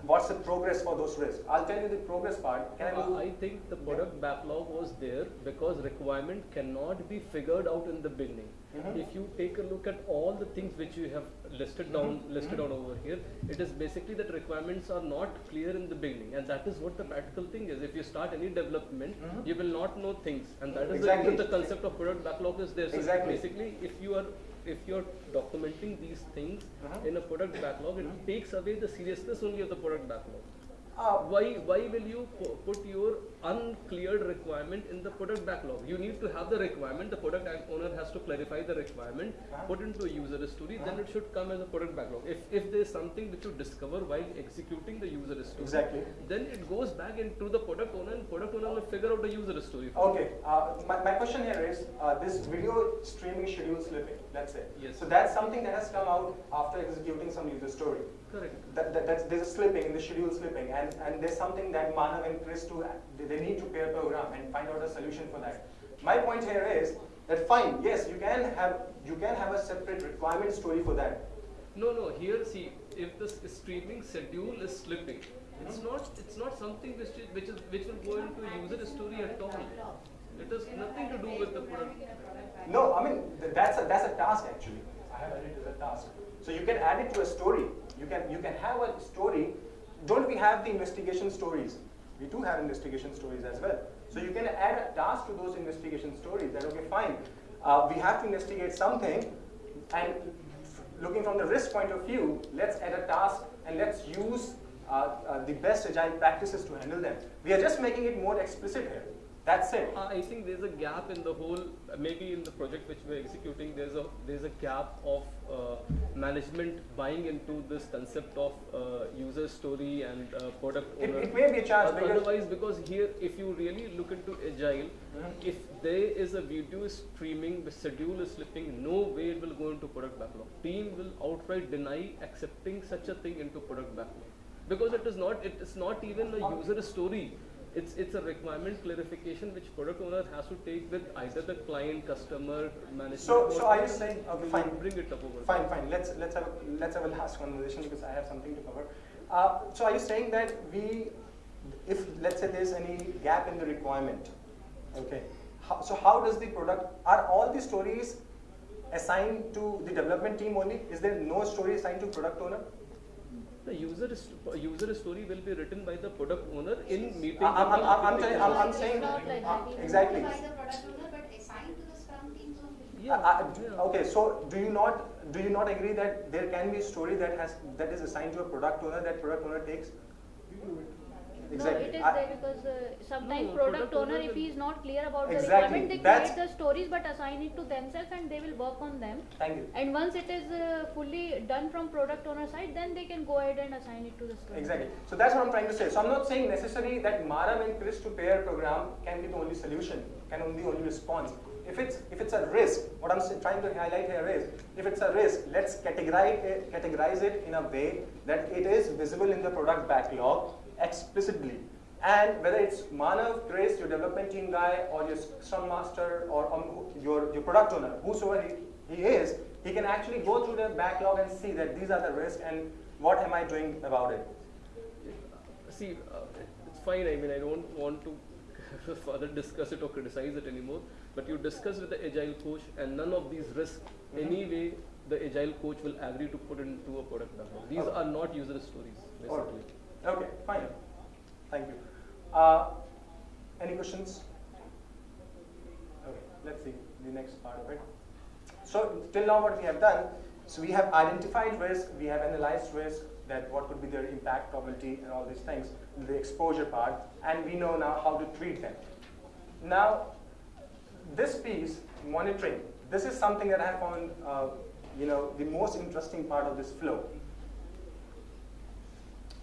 Speaker 1: what's the progress for those risks. I'll tell you the progress part. Can I
Speaker 7: Uh,
Speaker 1: move?
Speaker 7: I think the product backlog was there because requirement cannot be figured out in the beginning.
Speaker 1: Mhm.
Speaker 7: If you take a look at all the things which you have listed down,
Speaker 1: Mhm.
Speaker 7: listed
Speaker 1: Mhm.
Speaker 7: down over here, it is basically that requirements are not clear in the beginning, and that is what the practical thing is. If you start any development,
Speaker 1: Mhm.
Speaker 7: you will not know things, and that is
Speaker 1: Exactly.
Speaker 7: the the concept of product backlog is there. So
Speaker 1: Exactly.
Speaker 7: basically, if you are if you're documenting these things
Speaker 1: Mhm.
Speaker 7: in a product backlog, it
Speaker 1: Mhm.
Speaker 7: takes away the seriousness only of the product backlog
Speaker 1: Uh,
Speaker 7: why why will you put your uncleared requirement in the product backlog you need to have the requirement the product owner has to clarify the requirement put into a user story then it should come as a product backlog if if there is something which you discover while executing the user story
Speaker 1: Exactly.
Speaker 7: then it goes back into the product owner and product owner will figure out the user story
Speaker 1: Okay, uh, my, my question here is uh, this video streaming schedule slipping, let's say.
Speaker 7: Yes.
Speaker 1: So that's something that has come out after executing some user story.
Speaker 7: correct
Speaker 1: That, that, that's, there's a slipping in the schedule slipping, and, and there's something that Manav and Chris do, they, they need to pair program and find out a solution for that. My point here is that fine, yes, you can have you can have a separate requirement story for that.
Speaker 7: no no here see if the streaming schedule is slipping it's
Speaker 1: Mhm.
Speaker 7: not it's not something which is, which is which will go into user story at all it has nothing to do with the product
Speaker 1: No, I mean th- that's a that's a task actually. I have added it as a task. So you can add it to a story. You can you can have a story. Don't we have the investigation stories? We do have investigation stories as well. So you can add a task to those investigation stories. That okay, fine. Uh, we have to investigate something, and looking from the risk point of view, let's add a task and let's use uh, uh, the best agile practices to handle them. We are just making it more explicit here. That's it.
Speaker 7: Uh, I think there's a gap in the whole. uh, Maybe in the project which we're executing, there's a there's a gap of uh, management buying into this concept of uh, user story and uh, product
Speaker 1: It,
Speaker 7: owner.
Speaker 1: it may be a chance because
Speaker 7: Otherwise, because here, if you really look into agile,
Speaker 1: Mhm.
Speaker 7: if there is a video streaming, the schedule is slipping, no way it will go into product backlog. Team will outright deny accepting such a thing into product backlog because it is not. It is not even a user story. It's it's a requirement clarification which product owner has to take with either the client, customer, management.
Speaker 1: So-
Speaker 7: or
Speaker 1: so are you saying- okay, fine.
Speaker 7: Bring it up over.
Speaker 1: Fine, fine. Let's let's have a, let's have a last conversation because I have something to cover. Uh, so are you saying that we, if let's say there's any gap in the requirement, okay? How, so how does the product? Are all the stories assigned to the development team only? Is there no story assigned to product owner?
Speaker 7: The user is, user story will be written by the product owner in meeting.
Speaker 1: I- I'm, I'm, I'm, I'm, I'm, I'm
Speaker 7: application.
Speaker 1: saying
Speaker 4: It's not like
Speaker 1: uh, exactly.
Speaker 3: By the product owner, but assigned to the Scrum teams.
Speaker 7: Yeah,
Speaker 1: I- I-
Speaker 7: yeah.
Speaker 1: Okay, so do you not do you not agree that there can be a story that has that is assigned to a product owner that product owner takes?
Speaker 2: We do it.
Speaker 1: Exactly.
Speaker 4: No, it is
Speaker 1: I-
Speaker 4: there because uh, sometimes
Speaker 7: No,
Speaker 4: product
Speaker 7: product
Speaker 4: owner, if he is not clear about the requirement, they
Speaker 1: that's-
Speaker 4: create the stories but assign it to themselves and they will work on them.
Speaker 1: Thank you.
Speaker 4: And once it is uh, fully done from product owner side, then they can go ahead and assign it to the story.
Speaker 1: Exactly. So that's what I'm trying to say. So I'm not saying necessarily that Manav and Chris to pair program can be the only solution, can only be the only response. If it's if it's a risk, what I'm trying to highlight here is if it's a risk, let's categorize it, categorize it in a way that it is visible in the product backlog explicitly. And whether it's Manav, Chris, your development team guy, or your Scrum Master, or um, your, your product owner, whosoever he, he is, he can actually go through the backlog and see that these are the risks and what am I doing about it.
Speaker 7: See, uh, it's fine. I mean, I don't want to further discuss it or criticize it anymore. But you discuss with the agile coach, and none of these risks,
Speaker 1: Mhm.
Speaker 7: anyway, the agile coach will agree to put into a product backlog. These are not user stories, basically.
Speaker 1: Okay, fine. Thank you. Uh, any questions? Okay, let's see the next part of it. So till now what we have done, so we have identified risk, we have analyzed risk, that what could be their impact probability and all these things, the exposure part, and we know now how to treat them. Now, this piece, monitoring, this is something that I have found, uh, you know, the most interesting part of this flow.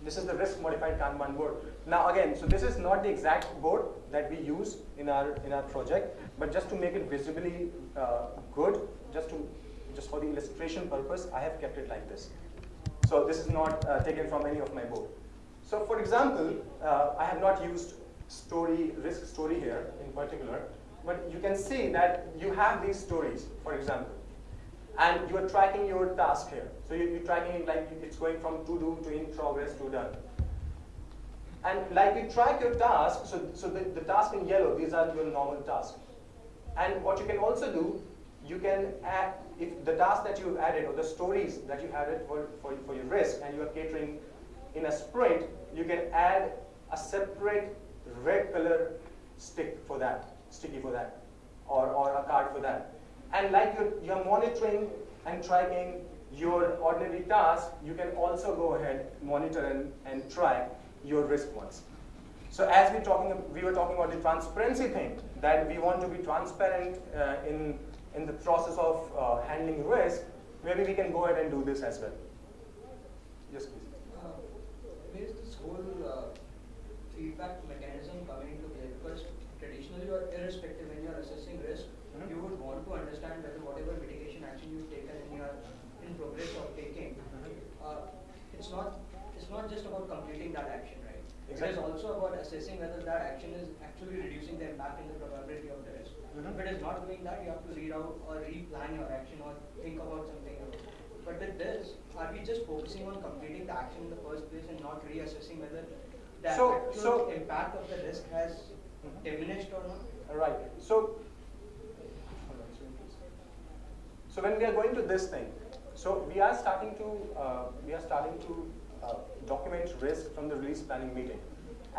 Speaker 1: This is the risk modified Kanban board. Now again, so this is not the exact board that we use in our in our project, but just to make it visibly uh, good, just to just for the illustration purpose, I have kept it like this. So this is not uh, taken from any of my board. So for example, uh, I have not used story risk story here in particular, but you can see that you have these stories, for example and you are tracking your task here. So you, you're tracking it like it's going from to do to in progress to done. And like you track your task, so, so the, the task in yellow, these are your normal tasks. And what you can also do, you can add, if the task that you've added or the stories that you added for, for, for your risk and you are catering in a sprint, you can add a separate red color stick for that, sticky for that, or, or a card for that. And like you're, you're monitoring and tracking your ordinary task, you can also go ahead, monitor and, and track your risk ones. So as we talking, we were talking about the transparency thing, that we want to be transparent uh, in, in the process of uh, handling risk, maybe we can go ahead and do this as well. Yes, please.
Speaker 6: Uh, this whole uh, feedback mechanism coming into play? Because traditionally, or irrespective, when you are assessing risk,
Speaker 1: Mhm.
Speaker 6: you would want to understand whether whatever mitigation action you've taken and you are in progress of taking, uh, it's not it's not just about completing that action, right? It is
Speaker 1: Exactly.
Speaker 6: also about assessing whether that action is actually reducing the impact and the probability of the risk.
Speaker 1: Mhm.
Speaker 6: If it is not doing that, you have to read out or replan your action or think about something else. But with this, are we just focusing on completing the action in the first place and not reassessing whether the
Speaker 1: So-
Speaker 6: actual
Speaker 1: so-
Speaker 6: impact of the risk has
Speaker 1: Mhm.
Speaker 6: diminished or not?
Speaker 1: Right. So, hold on, sorry, please. so when we are going to this thing, So we are starting to uh, we are starting to uh, document risk from the release planning meeting.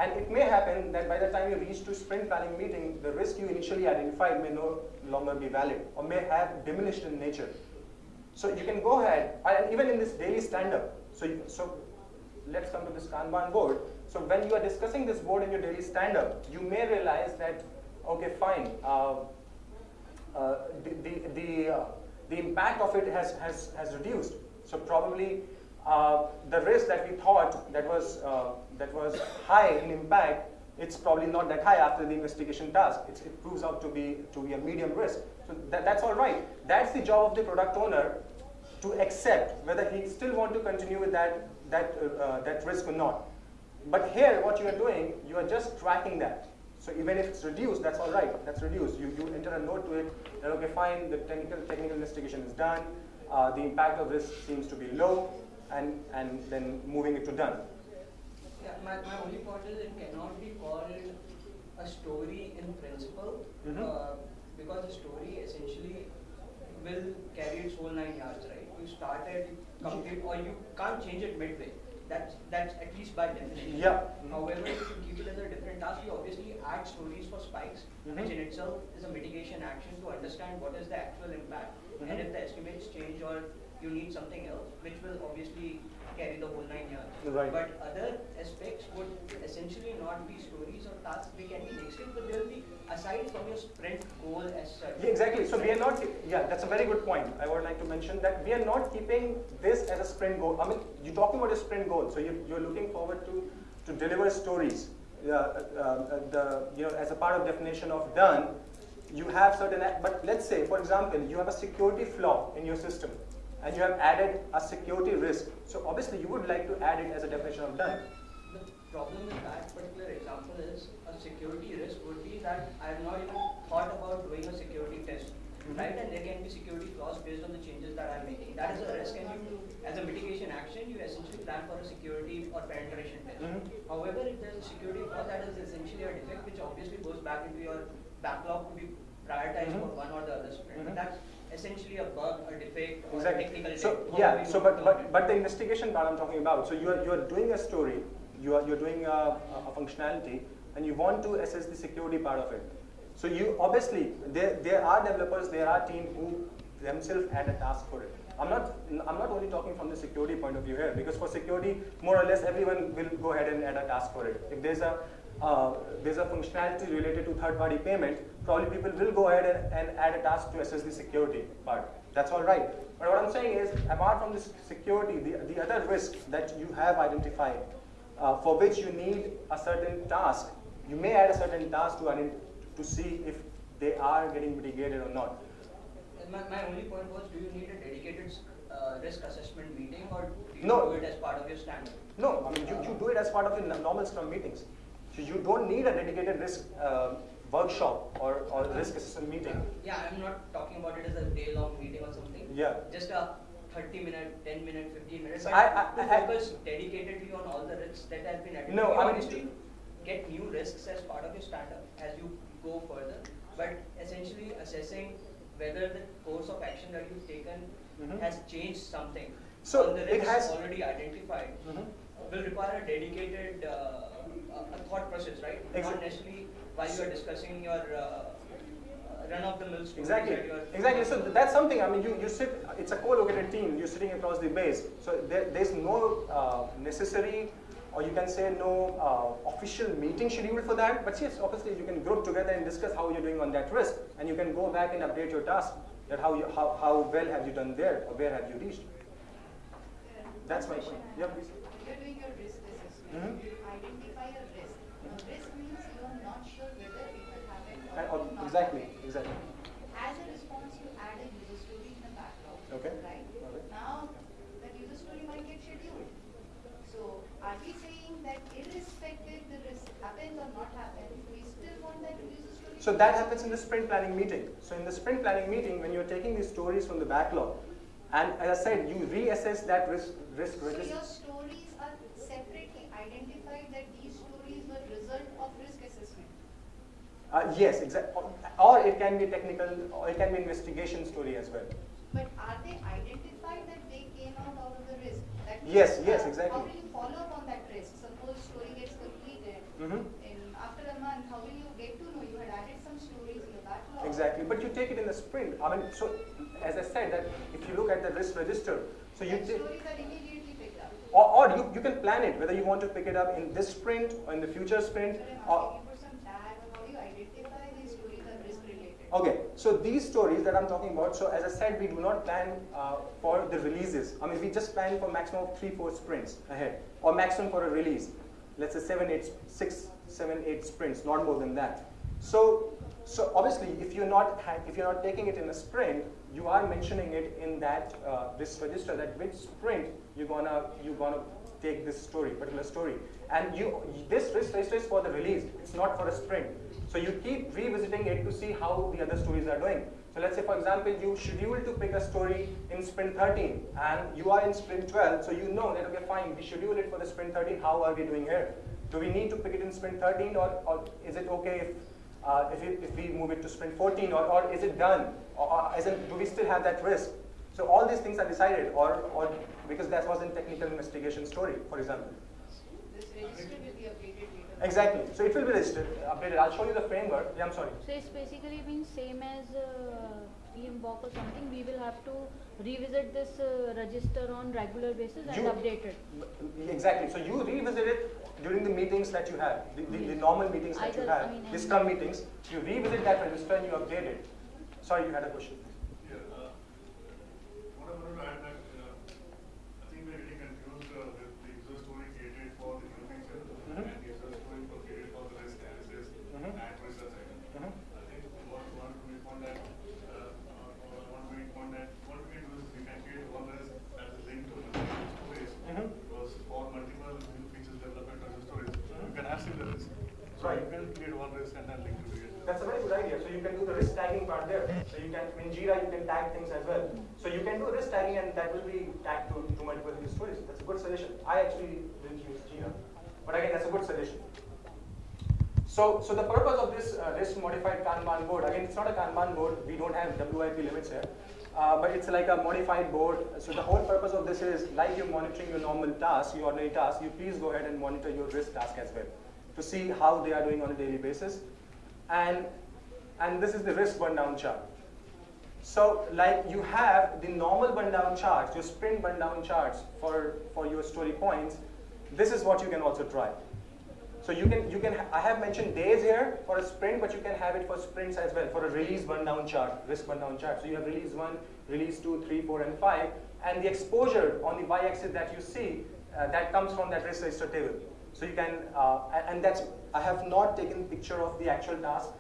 Speaker 1: And it may happen that by the time you reach to sprint planning meeting, the risk you initially identified may no longer be valid or may have diminished in nature. So you can go ahead, and even in this daily stand-up, so, so let's come to this Kanban board. So when you are discussing this board in your daily stand-up, you may realize that, okay, fine, uh, uh, the, the, the, uh, the impact of it has, has, has reduced. So probably uh, the risk that we thought that was, uh, that was high in impact, it's probably not that high after the investigation task. It's, it proves out to be, to be a medium risk. So that, that's all right. That's the job of the product owner to accept whether he still want to continue with that, that, uh, uh, that risk or not. But here, what you are doing, you are just tracking that. So even if it's reduced, that's all right. That's reduced. You, you enter a note to it that, okay, fine, the technical, technical investigation is done. Uh, the impact of risk seems to be low, and, and then moving it to done.
Speaker 6: Yeah, my, my only point is it cannot be called a story in principle
Speaker 1: Mhm.
Speaker 6: uh, because the story essentially will carry its whole nine yards, right? You started, complete, or you can't change it midway. That's that's at least by definition.
Speaker 1: Yeah.
Speaker 6: However, if you keep it as a different task, you obviously add stories for spikes,
Speaker 1: Mhm.
Speaker 6: which in itself is a mitigation action to understand what is the actual impact,
Speaker 1: Mhm.
Speaker 6: and if the estimates change or you need something else, which will obviously carry the whole nine yards.
Speaker 1: Right.
Speaker 6: But other aspects would essentially not be stories or tasks. They can be next but they'll be aside from your sprint goal as such.
Speaker 1: Yeah, exactly. So we are not, yeah, that's a very good point. I would like to mention that we are not keeping this as a sprint goal. I mean, you're talking about a sprint goal, so you, you're looking forward to, to deliver stories. Uh, uh, the, you know, as a part of definition of done, you have certain, but let's say, for example, you have a security flaw in your system, and you have added a security risk. So obviously, you would like to add it as a definition of done.
Speaker 6: The problem with that particular example is a security risk would be that I have not even thought about doing a security test.
Speaker 1: Mhm.
Speaker 6: Right? And there can be security flaws based on the changes that I'm making. That is a risk and you as a mitigation action you essentially plan for a security or penetration test.
Speaker 1: Mhm.
Speaker 6: However, if there's a security flaw that is essentially a defect which obviously goes back into your backlog to be prioritized
Speaker 1: Mhm.
Speaker 6: for one or the other sprint.
Speaker 1: Mhm.
Speaker 6: That's essentially a bug, a defect, or
Speaker 1: Exactly.
Speaker 6: a technical
Speaker 1: So
Speaker 6: defect.
Speaker 1: yeah. So but but but the investigation part I'm talking about. So you are you are doing a story. You are you're doing a, a functionality, and you want to assess the security part of it. So you obviously there there are developers, there are teams who themselves add a task for it. I'm not I'm not only talking from the security point of view here because for security more or less everyone will go ahead and add a task for it. If there's a uh, there's a functionality related to third-party payment, probably people will go ahead and, and add a task to assess the security part. That's all right. But what I'm saying is, apart from this security, the, the other risk that you have identified, uh, for which you need a certain task, you may add a certain task to, to see if they are getting mitigated or not.
Speaker 6: My, my only point was, do you need a dedicated uh, risk assessment meeting or do you
Speaker 1: No.
Speaker 6: do it as part of your standard?
Speaker 1: No, I mean, you, you do it as part of your normal Scrum meetings. So you don't need a dedicated risk uh, workshop or, or risk assessment meeting.
Speaker 6: Yeah, I'm not talking about it as a day-long meeting or something.
Speaker 1: Yeah.
Speaker 6: Just a 30 minute, 10 minute, 15 minutes.
Speaker 1: I- I-
Speaker 6: to
Speaker 1: I-
Speaker 6: focus dedicatedly on all the risks that have been identified.
Speaker 1: No,
Speaker 6: You
Speaker 1: I mean-
Speaker 6: obviously get new risks as part of your standard as you go further, but essentially assessing whether the course of action that you've taken
Speaker 1: Mhm.
Speaker 6: has changed something.
Speaker 1: So
Speaker 6: the
Speaker 1: it
Speaker 6: risks
Speaker 1: has-
Speaker 6: already identified.
Speaker 1: Mhm.
Speaker 6: will require a dedicated uh, a, a thought process, right?
Speaker 1: Exact-
Speaker 6: Not necessarily while you are discussing your uh, uh, run-of-the-mill stories
Speaker 1: Exactly.
Speaker 6: that you are.
Speaker 1: Exactly. So that's something. I mean, you, you sit. It's a co-located team. You're sitting across the base. So there, there's no uh, necessary, or you can say no uh, official meeting scheduled for that. But yes, obviously you can group together and discuss how you're doing on that risk, and you can go back and update your task. That how you how, how well have you done there, or where have you reached? That's my point. Yeah, please.
Speaker 3: You're doing your risk assessment.
Speaker 1: Mhm.
Speaker 3: Identify
Speaker 1: exactly. Exactly.
Speaker 3: As a response, you add a user story in the backlog.
Speaker 1: Okay.
Speaker 3: Right?
Speaker 1: Okay.
Speaker 3: Now, that user story might get scheduled. So, are we saying that irrespective the risk happens or not happens, we still want that user story?
Speaker 1: So that happens in the sprint planning meeting. So in the sprint planning meeting, when you're taking these stories from the backlog, and as I said, you reassess that risk risk
Speaker 3: So
Speaker 1: register.
Speaker 3: your stories are separately identified that these stories were result of risk assessment.
Speaker 1: Uh, yes, exactly. Or it can be technical, or it can be investigation story as well.
Speaker 3: But are they identified that they came out out of the risk?
Speaker 1: Yes, yes,
Speaker 3: Uh,
Speaker 1: exactly.
Speaker 3: How will you follow up on that risk? Suppose story gets completed,
Speaker 1: Mhm.
Speaker 3: and after a month, how will you get to know you had added some stories in the backlog?
Speaker 1: Exactly, but you take it in the sprint. I mean, so as I said, that if you look at the risk register, so you take,
Speaker 3: stories are immediately picked up.
Speaker 1: or, or you, you can plan it whether you want to pick it up in this sprint or in the future sprint. Or,
Speaker 3: asking you for some tag on how do you risk related?
Speaker 1: okay, so these stories that I'm talking about. So as I said, we do not plan uh, for the releases. I mean, we just plan for maximum of three, four sprints ahead, or maximum for a release. Let's say seven, eight, six, seven, eight sprints, not more than that. So, so obviously, if you're not if you're not taking it in a sprint, you are mentioning it in that uh, this register that which sprint you're gonna you're gonna take this story, particular story, and you this risk register is for the release. It's not for a sprint. So you keep revisiting it to see how the other stories are doing. So let's say, for example, you schedule to pick a story in sprint 13 and you are in sprint 12, so you know that, okay, fine, we schedule it for the sprint 13, how are we doing here? Do we need to pick it in sprint 13 or, or is it okay if, uh, if, it, if we move it to sprint 14 or, or is it done? Or, or it, do we still have that risk? So all these things are decided or, or because that was in technical investigation story, for example.
Speaker 3: Register will be updated later.
Speaker 1: Exactly. So it will be registered, updated. I'll show you the framework. Yeah, I'm sorry.
Speaker 4: So it's basically been same as uh, PMBOK or something. We will have to revisit this uh, register on regular basis and
Speaker 1: You-
Speaker 4: update it.
Speaker 1: Exactly. So you revisit it during the meetings that you have, the, the, the normal meetings that you
Speaker 4: Either- I
Speaker 1: have,
Speaker 4: mean,
Speaker 1: the
Speaker 4: any-
Speaker 1: Scrum meetings. You revisit that register and you update it. Sorry, you had a question.
Speaker 8: Yeah, uh, what I wanted to add that, uh, I think we're getting confused uh, with the user story created for the new feature
Speaker 1: Mhm.
Speaker 8: and user story for created for the risk analysis
Speaker 1: Mhm.
Speaker 8: and research item.
Speaker 1: Mhm.
Speaker 8: I think what we want to make point that, uh, uh, one main point that what we can do is we can create one risk as a link to multiple stories.
Speaker 1: Mhm.
Speaker 8: Because for multiple new features development of the stories,
Speaker 1: Mhm.
Speaker 8: you can have similar risk. So
Speaker 1: Right.
Speaker 8: you can create one risk and then link to it.
Speaker 1: That's a very good idea. So you can do the risk tagging part there. So you can, in Jira, you can tag things as well. So and that will be tagged to, to multiple stories. That's a good suggestion. I actually didn't use Jira. But again, that's a good suggestion. So, so the purpose of this uh, risk modified Kanban board, again, it's not a Kanban board. We don't have WIP limits here. Uh, but it's like a modified board. So the whole purpose of this is like you're monitoring your normal tasks, your ordinary tasks, you please go ahead and monitor your risk task as well to see how they are doing on a daily basis. And, and this is the risk burn down chart. So like you have the normal burn down charts, your sprint burn down charts for, for your story points. This is what you can also try. So you can, you can, I have mentioned days here for a sprint, but you can have it for sprints as well, for a release burn down chart, risk burn down chart. So you have release one, release two, three, four, and five, and the exposure on the y-axis that you see, uh, that comes from that risk register table. So you can, uh, and that's, I have not taken picture of the actual task,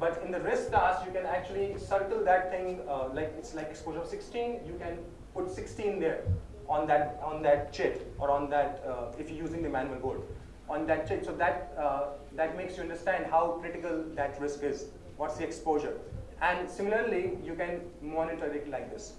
Speaker 1: but in the risk task, you can actually circle that thing, uh, like it's like exposure of 16, you can put 16 there on that, on that chit, or on that, uh, if you're using the manual board on that chip. So that, uh, that makes you understand how critical that risk is. What's the exposure? And similarly, you can monitor it like this.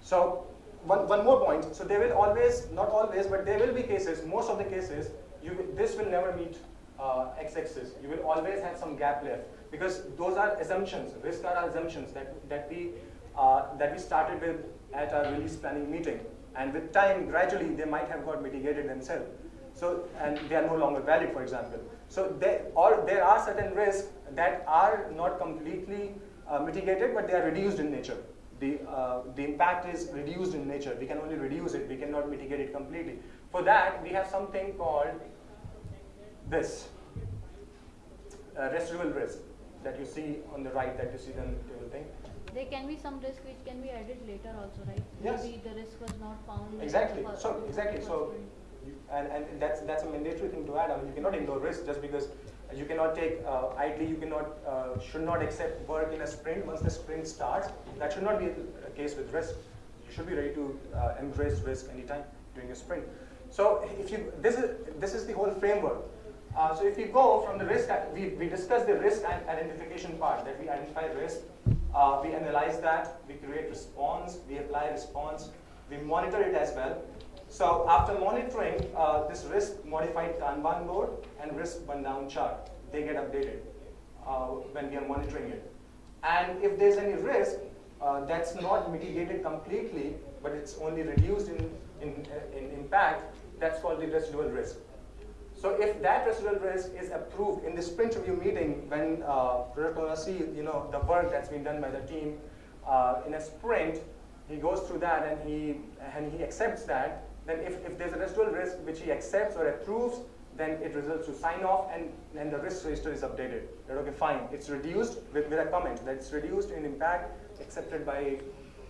Speaker 1: So one, one more point. So there will always, not always, but there will be cases, most of the cases, you, this will never meet uh, x-axis. You will always have some gap left because those are assumptions. Risk are assumptions that, that, we, uh, that we started with at our release planning meeting. And with time, gradually, they might have got mitigated themselves. So, and they are no longer valid, for example. So there, or there are certain risks that are not completely uh, mitigated, but they are reduced in nature. The, uh, the impact is reduced in nature. We can only reduce it. We cannot mitigate it completely. For that, we have something called this uh, residual risk that you see on the right, that you see the table thing.
Speaker 4: There can be some risk which can be added later also, right?
Speaker 1: Yes.
Speaker 4: Maybe the risk was not found.
Speaker 1: Exactly. So exactly. So, you, and and that's that's a mandatory thing to add. I mean, you cannot ignore risk just because you cannot take uh, idly. You cannot uh, should not accept work in a sprint once the sprint starts. That should not be the case with risk. You should be ready to uh, embrace risk anytime during a sprint. So if you this is this is the whole framework. Uh, so if you go from the risk, we, we discuss the risk identification part, that we identify risk, uh, we analyze that, we create response, we apply response, we monitor it as well. So after monitoring uh, this risk modified Kanban board and risk burn down chart, they get updated uh, when we are monitoring it. And if there's any risk uh, that's not mitigated completely, but it's only reduced in in, in impact, that's called the residual risk. So if that residual risk is approved in the sprint review meeting, when uh, product owner see you know the work that's been done by the team uh, in a sprint, he goes through that and he and he accepts that. Then if, if there's a residual risk which he accepts or approves, then it results to sign off and then the risk register is updated. Okay, fine, it's reduced with, with a comment that it's reduced in impact accepted by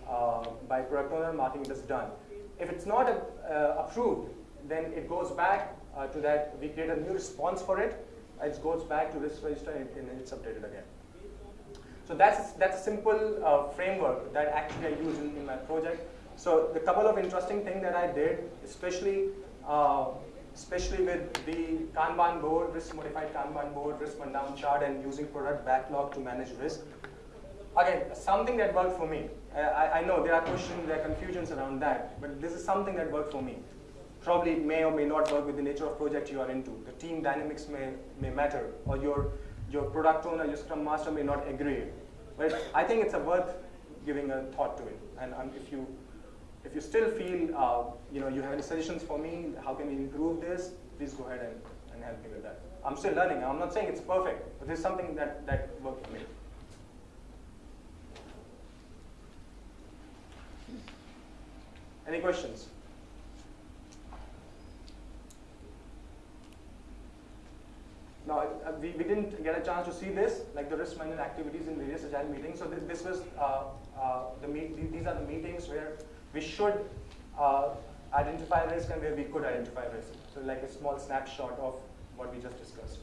Speaker 1: uh, by product owner, marking it done. If it's not uh, approved, then it goes back uh, to that, we create a new response for it, it goes back to risk register and, and it's updated again. So that's, that's a simple uh, framework that actually I use in, in, my project. So the couple of interesting things that I did, especially uh, especially with the Kanban board, risk modified Kanban board, risk rundown chart and using product backlog to manage risk. Again, something that worked for me. I, I know there are questions, there are confusions around that, but this is something that worked for me probably may or may not work with the nature of project you are into. The team dynamics may, may matter, or your, your product owner, your scrum master may not agree. But I think it's a worth giving a thought to it. And um, if you if you still feel uh, you know you have any suggestions for me, how can we improve this? Please go ahead and, and help me with that. I'm still learning. I'm not saying it's perfect, but there's something that that worked for me. Any questions? Now, uh, we, we didn't get a chance to see this, like the risk management activities in various agile meetings. So th this was, uh, uh, the meet, these are the meetings where we should uh, identify risk and where we could identify risk. So like a small snapshot of what we just discussed.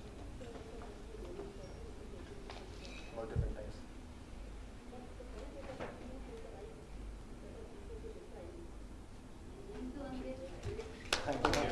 Speaker 1: Thank you.